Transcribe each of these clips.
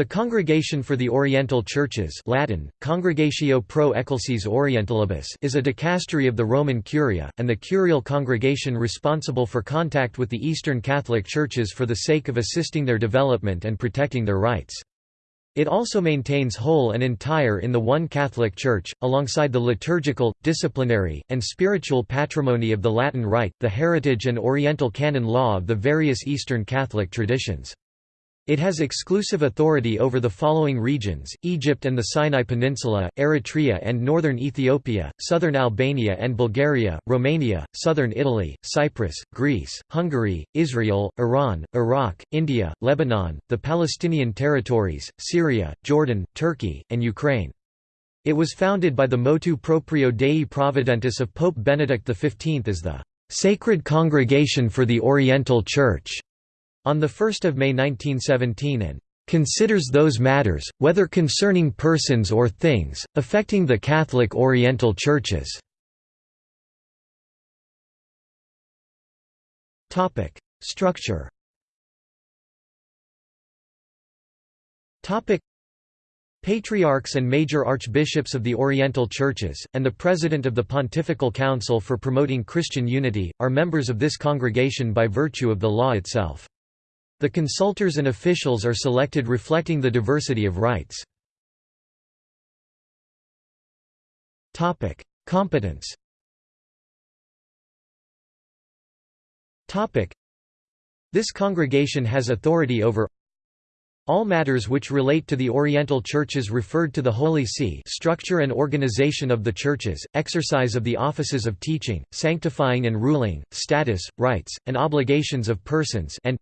The Congregation for the Oriental Churches Latin, Congregatio pro Ecclesiae Orientalibus is a dicastery of the Roman Curia, and the curial congregation responsible for contact with the Eastern Catholic Churches for the sake of assisting their development and protecting their rights. It also maintains whole and entire in the one Catholic Church, alongside the liturgical, disciplinary, and spiritual patrimony of the Latin Rite, the heritage and Oriental canon law of the various Eastern Catholic traditions. It has exclusive authority over the following regions, Egypt and the Sinai Peninsula, Eritrea and northern Ethiopia, southern Albania and Bulgaria, Romania, southern Italy, Cyprus, Greece, Hungary, Israel, Iran, Iraq, India, Lebanon, the Palestinian territories, Syria, Jordan, Turkey, and Ukraine. It was founded by the motu proprio Dei Providentis of Pope Benedict XV as the "...sacred congregation for the Oriental Church." On 1 May 1917 and "...considers those matters, whether concerning persons or things, affecting the Catholic Oriental Churches." Structure Patriarchs and major archbishops of the Oriental Churches, and the President of the Pontifical Council for Promoting Christian Unity, are members of this congregation by virtue of the law itself. The consultors and officials are selected reflecting the diversity of rites. Competence This congregation has authority over all matters which relate to the Oriental Churches referred to the Holy See structure and organization of the churches, exercise of the offices of teaching, sanctifying and ruling, status, rights, and obligations of persons and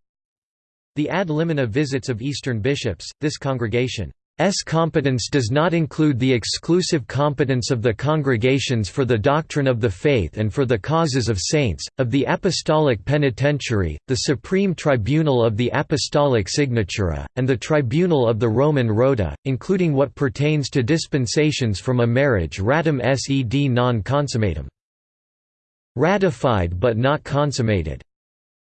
the ad limina visits of Eastern bishops, this congregation's competence does not include the exclusive competence of the congregations for the doctrine of the faith and for the causes of saints, of the Apostolic Penitentiary, the Supreme Tribunal of the Apostolic Signatura, and the Tribunal of the Roman Rota, including what pertains to dispensations from a marriage ratum sed non consummatum ratified but not consummated.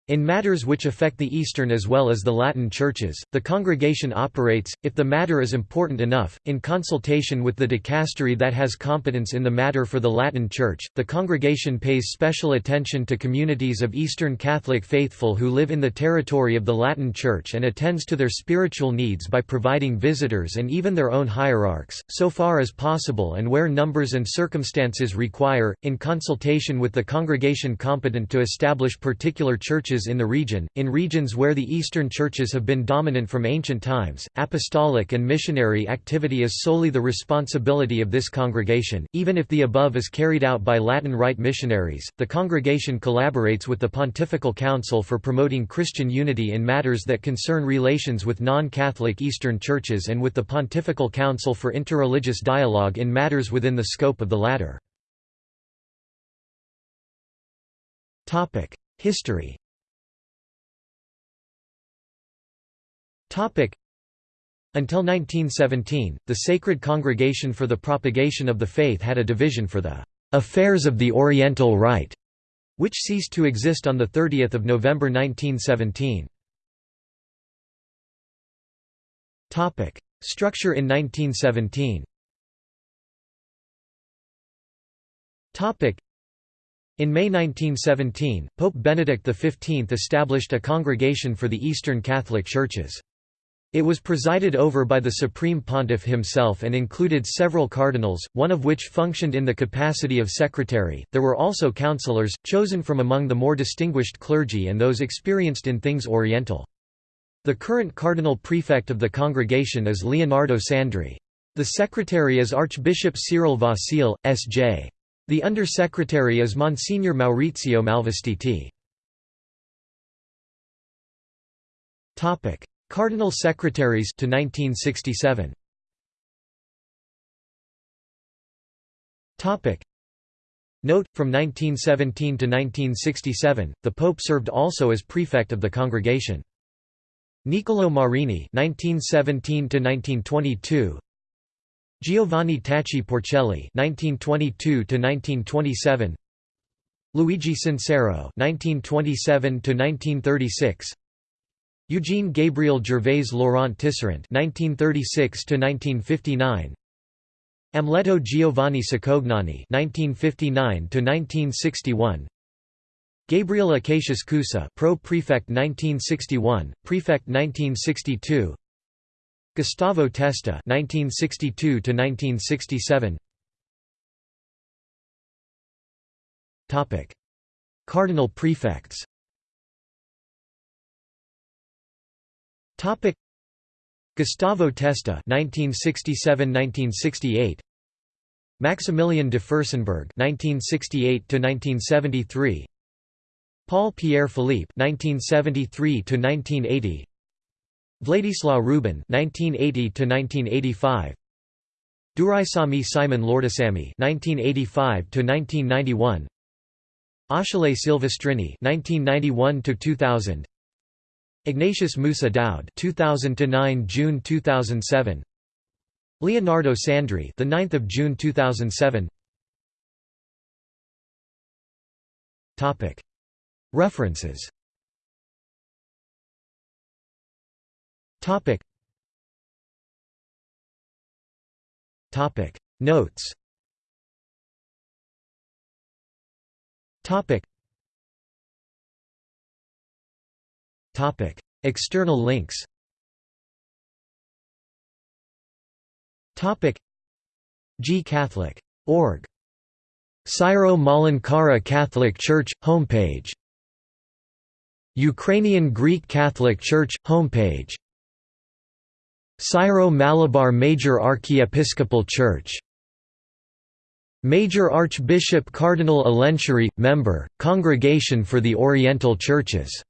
In matters which affect the Eastern as well as the Latin churches, the congregation operates, if the matter is important enough, in consultation with the dicastery that has competence in the matter for the Latin Church. The congregation pays special attention to communities of Eastern Catholic faithful who live in the territory of the Latin Church and attends to their spiritual needs by providing visitors and even their own hierarchs, so far as possible and where numbers and circumstances require, in consultation with the congregation competent to establish particular churches churches in the region, in regions where the Eastern churches have been dominant from ancient times, apostolic and missionary activity is solely the responsibility of this congregation. Even if the above is carried out by Latin Rite missionaries, the congregation collaborates with the Pontifical Council for promoting Christian unity in matters that concern relations with non-Catholic Eastern churches and with the Pontifical Council for interreligious dialogue in matters within the scope of the latter. History Until 1917, the Sacred Congregation for the Propagation of the Faith had a division for the "'Affairs of the Oriental Rite' which ceased to exist on 30 November 1917. Structure in 1917 in May 1917, Pope Benedict XV established a congregation for the Eastern Catholic Churches. It was presided over by the Supreme Pontiff himself and included several cardinals, one of which functioned in the capacity of secretary. There were also councillors, chosen from among the more distinguished clergy and those experienced in things Oriental. The current cardinal prefect of the congregation is Leonardo Sandri. The secretary is Archbishop Cyril Vasile, S.J. The under-secretary is Monsignor Maurizio Malvestiti. Cardinal secretaries to 1967. Topic. Note from 1917 to 1967 the pope served also as prefect of the congregation. Niccolò Marini 1917 to 1922 Giovanni Tacci Porcelli 1922 to 1927 Luigi Sincero 1927 to 1936 Eugene Gabriel Gervais Laurent Tisserant (1936–1959), Amleto Giovanni Cicognani (1959–1961), Gabriel Acacius Coussa, Pro Prefect 1961, Prefect 1962. Gustavo Testa (1962–1967). Topic: Cardinal prefects. Topic: Gustavo Testa (1967–1968). Maximilian de Furstenberg (1968–1973). Paul Pierre Philippe (1973–1980). Vladislaw Rubin (1980–1985). Duraisamy Simon Lourdusamy (1985–1991). Achille Silvestrini (1991–2000). Ignatius Musa Daud (2000–9 June 2007). Leonardo Sandri, the 9th of June 2007. Topic. References. Topic. Topic. Notes. Topic. External links. Topic. Gcatholic.org Syro-Malankara Catholic Church homepage. Ukrainian Greek Catholic Church homepage. Syro-Malabar Major Archiepiscopal Church. Major Archbishop Cardinal Alencherry, member, Congregation for the Oriental Churches